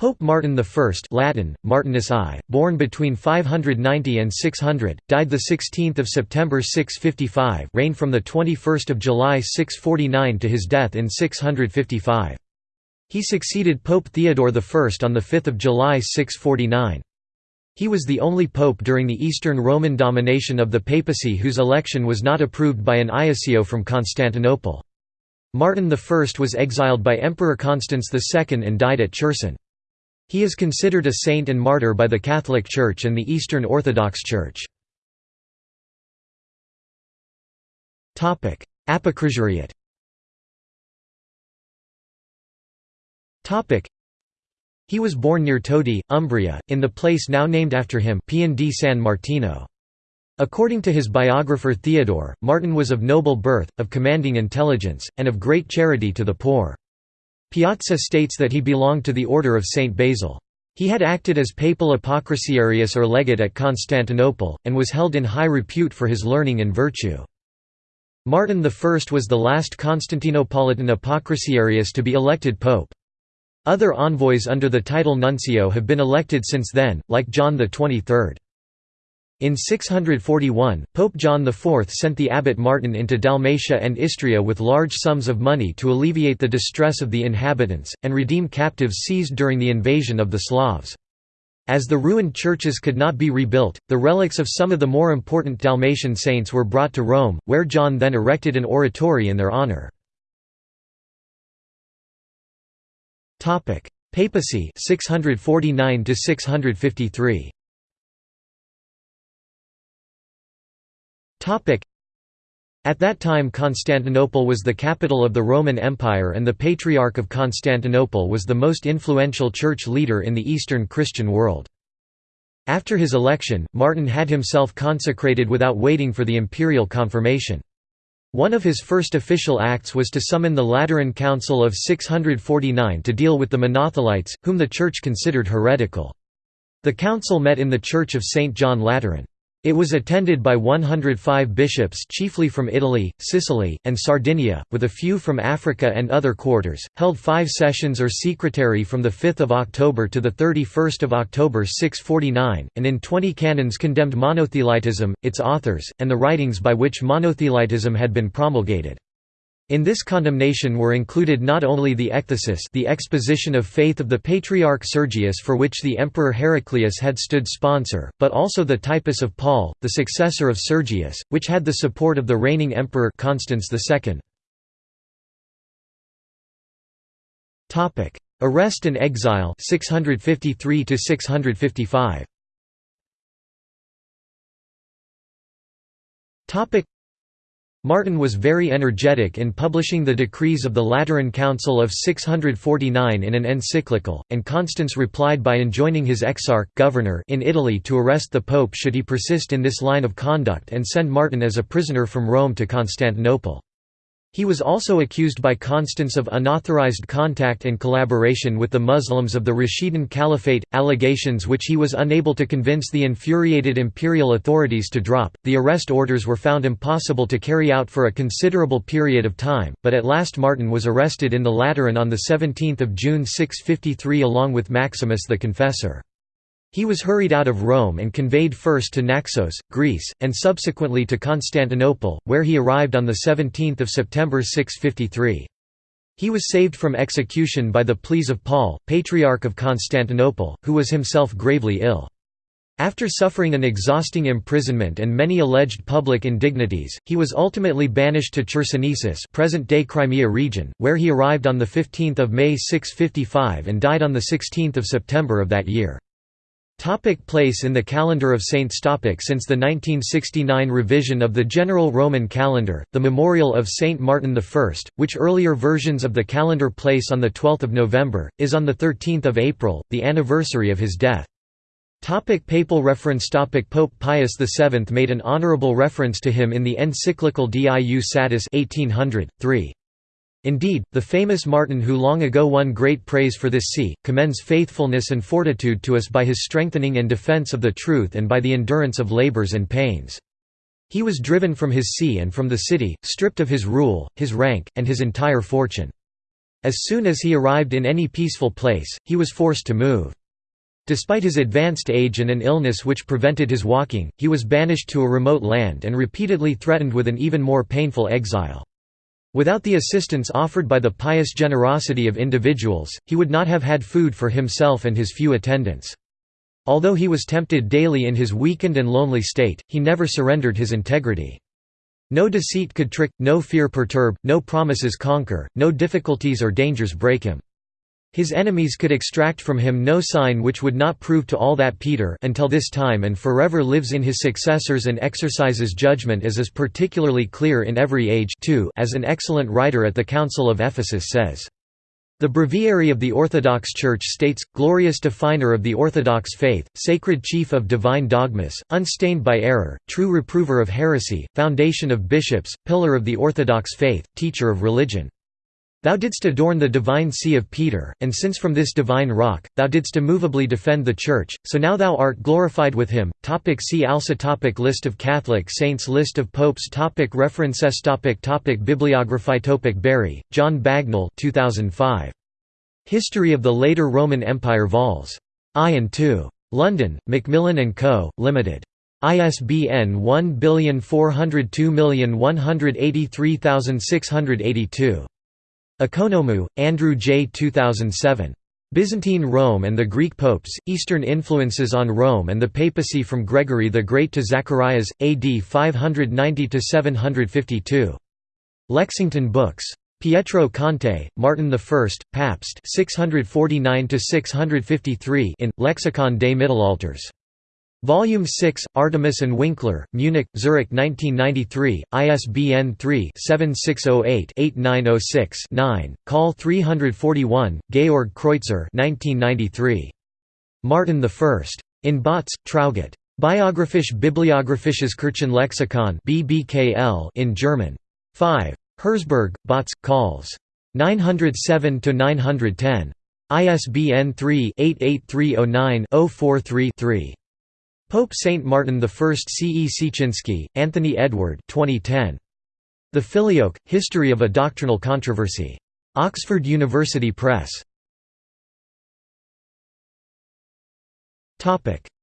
Pope Martin I Latin, Martinus I, born between 590 and 600, died 16 September 655 reigned from 21 July 649 to his death in 655. He succeeded Pope Theodore I on 5 July 649. He was the only pope during the Eastern Roman domination of the papacy whose election was not approved by an iussio from Constantinople. Martin I was exiled by Emperor Constans II and died at Cherson. He is considered a saint and martyr by the Catholic Church and the Eastern Orthodox Church. Apocrisiariate He was born near Todi, Umbria, in the place now named after him Pian di San Martino. According to his biographer Theodore, Martin was of noble birth, of commanding intelligence, and of great charity to the poor. Piazza states that he belonged to the order of Saint Basil. He had acted as papal apocrysiarius or legate at Constantinople, and was held in high repute for his learning and virtue. Martin I was the last Constantinopolitan apocrysiarius to be elected pope. Other envoys under the title nuncio have been elected since then, like John XXIII. In 641, Pope John IV sent the abbot Martin into Dalmatia and Istria with large sums of money to alleviate the distress of the inhabitants, and redeem captives seized during the invasion of the Slavs. As the ruined churches could not be rebuilt, the relics of some of the more important Dalmatian saints were brought to Rome, where John then erected an oratory in their honor. Papacy 649 653. At that time Constantinople was the capital of the Roman Empire and the Patriarch of Constantinople was the most influential church leader in the Eastern Christian world. After his election, Martin had himself consecrated without waiting for the imperial confirmation. One of his first official acts was to summon the Lateran Council of 649 to deal with the Monothelites, whom the Church considered heretical. The council met in the Church of St. John Lateran. It was attended by 105 bishops chiefly from Italy, Sicily, and Sardinia, with a few from Africa and other quarters, held five sessions or secretarii from 5 October to 31 October 649, and in 20 canons condemned monothelitism, its authors, and the writings by which monothelitism had been promulgated. In this condemnation were included not only the ekthesis the exposition of faith of the Patriarch Sergius for which the Emperor Heraclius had stood sponsor, but also the typus of Paul, the successor of Sergius, which had the support of the reigning Emperor Constans II. Arrest and exile 653 655. Martin was very energetic in publishing the decrees of the Lateran Council of 649 in an encyclical, and Constans replied by enjoining his exarch governor in Italy to arrest the pope should he persist in this line of conduct and send Martin as a prisoner from Rome to Constantinople. He was also accused by Constans of unauthorized contact and collaboration with the Muslims of the Rashidun Caliphate, allegations which he was unable to convince the infuriated imperial authorities to drop. The arrest orders were found impossible to carry out for a considerable period of time, but at last Martin was arrested in the Lateran on 17 June 653 along with Maximus the Confessor. He was hurried out of Rome and conveyed first to Naxos, Greece, and subsequently to Constantinople, where he arrived on 17 September 653. He was saved from execution by the pleas of Paul, Patriarch of Constantinople, who was himself gravely ill. After suffering an exhausting imprisonment and many alleged public indignities, he was ultimately banished to Chersonesus present-day Crimea region, where he arrived on 15 May 655 and died on 16 September of that year. Topic place in the calendar of saints Topic Since the 1969 revision of the general Roman calendar, the memorial of Saint Martin I, which earlier versions of the calendar place on 12 November, is on 13 April, the anniversary of his death. Topic papal reference Topic Pope Pius VII made an honorable reference to him in the encyclical Diu Satis 1800, 3. Indeed, the famous Martin who long ago won great praise for this see, commends faithfulness and fortitude to us by his strengthening and defence of the truth and by the endurance of labours and pains. He was driven from his see and from the city, stripped of his rule, his rank, and his entire fortune. As soon as he arrived in any peaceful place, he was forced to move. Despite his advanced age and an illness which prevented his walking, he was banished to a remote land and repeatedly threatened with an even more painful exile. Without the assistance offered by the pious generosity of individuals, he would not have had food for himself and his few attendants. Although he was tempted daily in his weakened and lonely state, he never surrendered his integrity. No deceit could trick, no fear perturb, no promises conquer, no difficulties or dangers break him. His enemies could extract from him no sign which would not prove to all that Peter until this time and forever lives in his successors and exercises judgment as is particularly clear in every age too as an excellent writer at the Council of Ephesus says. The Breviary of the Orthodox Church states, glorious definer of the Orthodox faith, sacred chief of divine dogmas, unstained by error, true reprover of heresy, foundation of bishops, pillar of the Orthodox faith, teacher of religion. Thou didst adorn the divine see of Peter, and since from this divine rock, thou didst immovably defend the Church, so now thou art glorified with him. Topic see also topic List of Catholic saints List of popes topic References topic topic Bibliography topic Bury, John Bagnall 2005. History of the Later Roman Empire Vols. I and II. London, Macmillan & Co., Limited. ISBN 1421833682. Ekonomou, Andrew J. 2007. Byzantine Rome and the Greek Popes, Eastern Influences on Rome and the Papacy from Gregory the Great to Zacharias, AD 590–752. Lexington Books. Pietro Conte, Martin I, Pabst 649–653 in, Lexikon des Mittelalters. Volume 6, Artemis and Winkler, Munich, Zurich 1993, ISBN 3-7608-8906-9, Call 341, Georg Kreutzer 1993. Martin I. In Bautz, Traugott. Biographisch Bibliographisches Kirchenlexikon BBKL in German. 5. Herzberg, Bautz, Calls. 907–910. ISBN 3-88309-043-3. Pope Saint Martin I C. E. Siecienski, Anthony Edward 2010. The Filioque, History of a Doctrinal Controversy. Oxford University Press.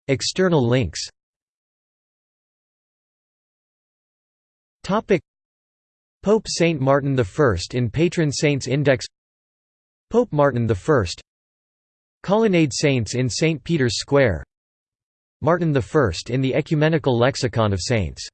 External links Pope Saint Martin I in Patron Saints Index Pope Martin I Colonnade Saints in St. Peter's Square Martin I in the Ecumenical Lexicon of Saints